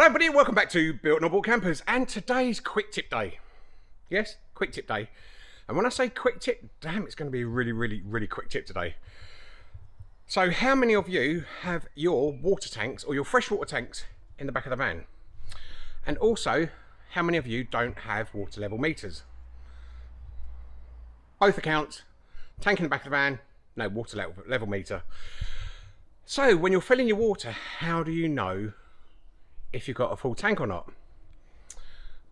Hello everybody, welcome back to Built Bought Campers and today's quick tip day. Yes, quick tip day. And when I say quick tip, damn it's going to be a really, really, really quick tip today. So how many of you have your water tanks or your freshwater tanks in the back of the van? And also, how many of you don't have water level meters? Both accounts, tank in the back of the van, no water level, level meter. So when you're filling your water, how do you know if you've got a full tank or not?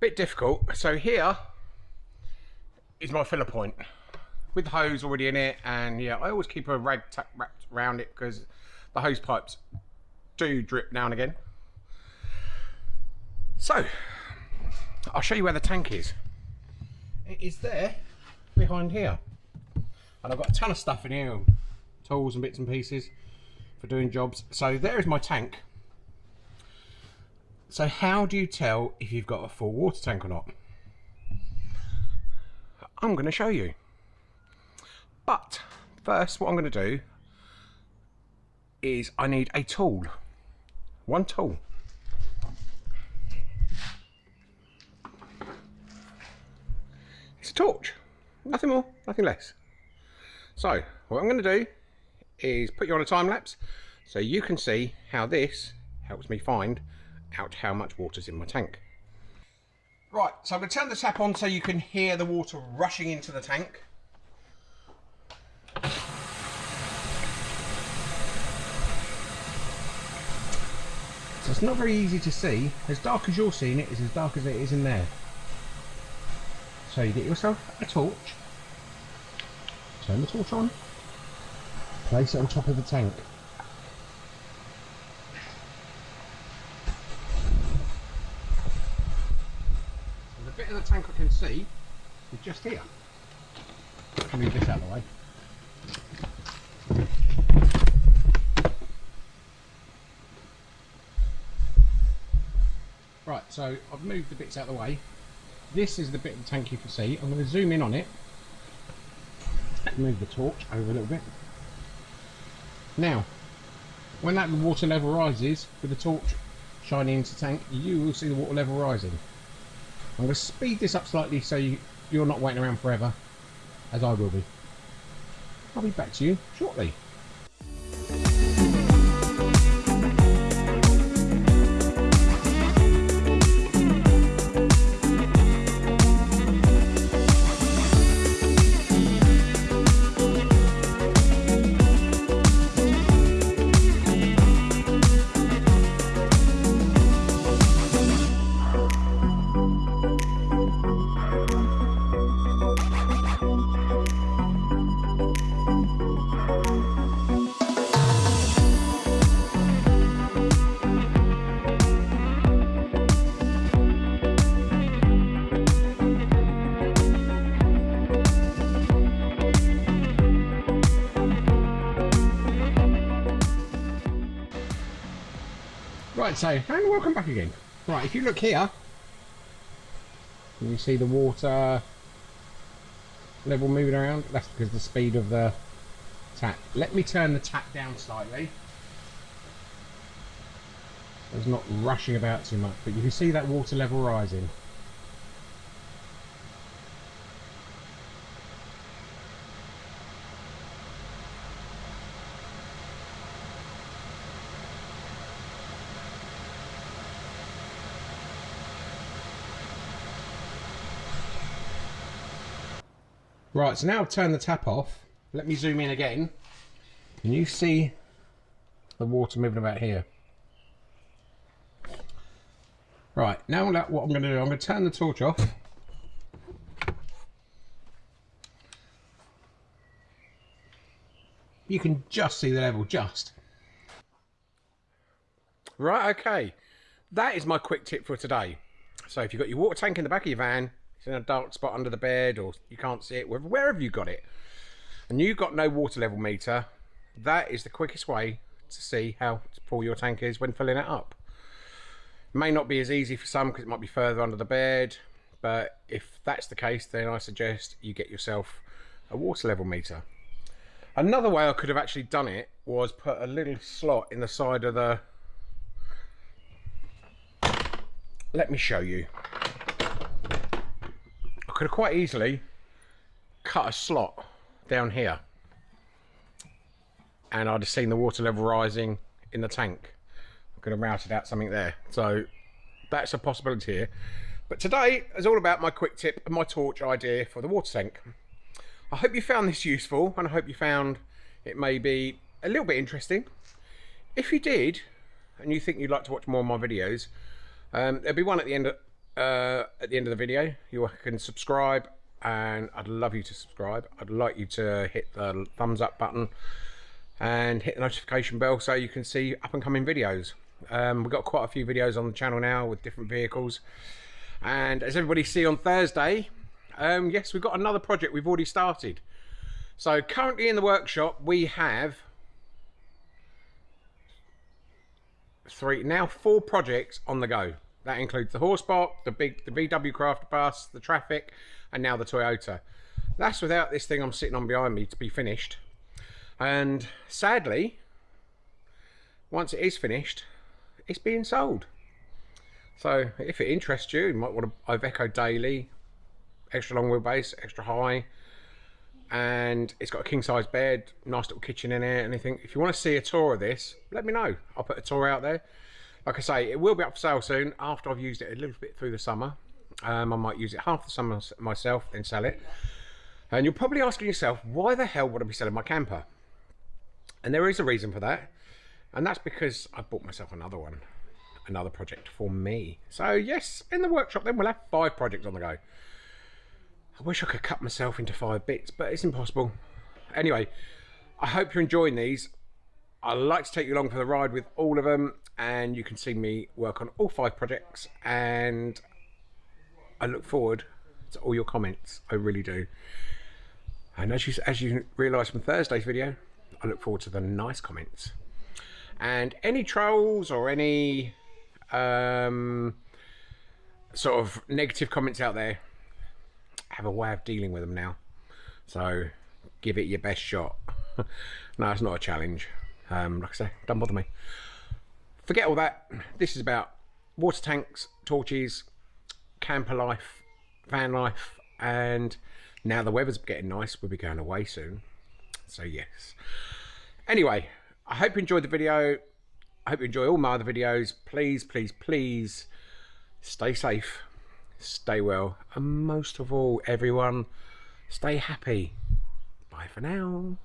Bit difficult. So here is my filler point with the hose already in it. And yeah, I always keep a rag tuck wrapped around it because the hose pipes do drip now and again. So I'll show you where the tank is. It is there behind here. And I've got a ton of stuff in here, tools and bits and pieces for doing jobs. So there is my tank. So how do you tell if you've got a full water tank or not? I'm going to show you. But first what I'm going to do is I need a tool. One tool. It's a torch. Nothing more, nothing less. So what I'm going to do is put you on a time lapse so you can see how this helps me find out how much water's in my tank. Right, so I'm going to turn the tap on so you can hear the water rushing into the tank. So it's not very easy to see. As dark as you're seeing it is as dark as it is in there. So you get yourself a torch. Turn the torch on. Place it on top of the tank. So the bit of the tank I can see is just here. Move this out of the way. Right, so I've moved the bits out of the way. This is the bit of the tank you can see. I'm going to zoom in on it. Move the torch over a little bit. Now, when that water level rises with the torch shining into the tank, you will see the water level rising. I'm going to speed this up slightly so you, you're not waiting around forever, as I will be. I'll be back to you shortly. Right, so, and welcome back again. Right, if you look here, you see the water level moving around. That's because the speed of the tap. Let me turn the tap down slightly. It's not rushing about too much, but you can see that water level rising. Right, so now I've turned the tap off. Let me zoom in again. Can you see the water moving about here? Right, now what I'm going to do, I'm going to turn the torch off. You can just see the level, just. Right, okay. That is my quick tip for today. So if you've got your water tank in the back of your van, it's in a dark spot under the bed or you can't see it, wherever you got it, and you've got no water level meter, that is the quickest way to see how full your tank is when filling it up. It may not be as easy for some because it might be further under the bed, but if that's the case, then I suggest you get yourself a water level meter. Another way I could have actually done it was put a little slot in the side of the let me show you. Could have quite easily cut a slot down here and I'd have seen the water level rising in the tank. I could have routed out something there. So that's a possibility here. But today is all about my quick tip and my torch idea for the water tank. I hope you found this useful and I hope you found it may be a little bit interesting. If you did, and you think you'd like to watch more of my videos, um, there'll be one at the end uh, at the end of the video. You can subscribe, and I'd love you to subscribe. I'd like you to hit the thumbs up button and hit the notification bell so you can see up and coming videos. Um, we've got quite a few videos on the channel now with different vehicles. And as everybody see on Thursday, um, yes, we've got another project we've already started. So currently in the workshop, we have three, now four projects on the go. That includes the Horsebox, the big, the VW Craft bus, the Trafic, and now the Toyota. That's without this thing I'm sitting on behind me to be finished. And sadly, once it is finished, it's being sold. So if it interests you, you might want to Iveco Daily, extra long wheelbase, extra high, and it's got a king size bed, nice little kitchen in it, anything. If you want to see a tour of this, let me know. I'll put a tour out there. Like I say, it will be up for sale soon after I've used it a little bit through the summer. Um, I might use it half the summer myself, then sell it. And you're probably asking yourself, why the hell would I be selling my camper? And there is a reason for that. And that's because I bought myself another one. Another project for me. So yes, in the workshop then we'll have five projects on the go. I wish I could cut myself into five bits, but it's impossible. Anyway, I hope you're enjoying these. I'd like to take you along for the ride with all of them and you can see me work on all five projects and I look forward to all your comments. I really do. And as you, as you realise from Thursday's video, I look forward to the nice comments. And any trolls or any um, sort of negative comments out there, I have a way of dealing with them now. So give it your best shot. no, it's not a challenge. Um, like I say, don't bother me. Forget all that. This is about water tanks, torches, camper life, van life, and now the weather's getting nice. We'll be going away soon. So yes. Anyway, I hope you enjoyed the video. I hope you enjoy all my other videos. Please, please, please stay safe, stay well, and most of all, everyone, stay happy. Bye for now.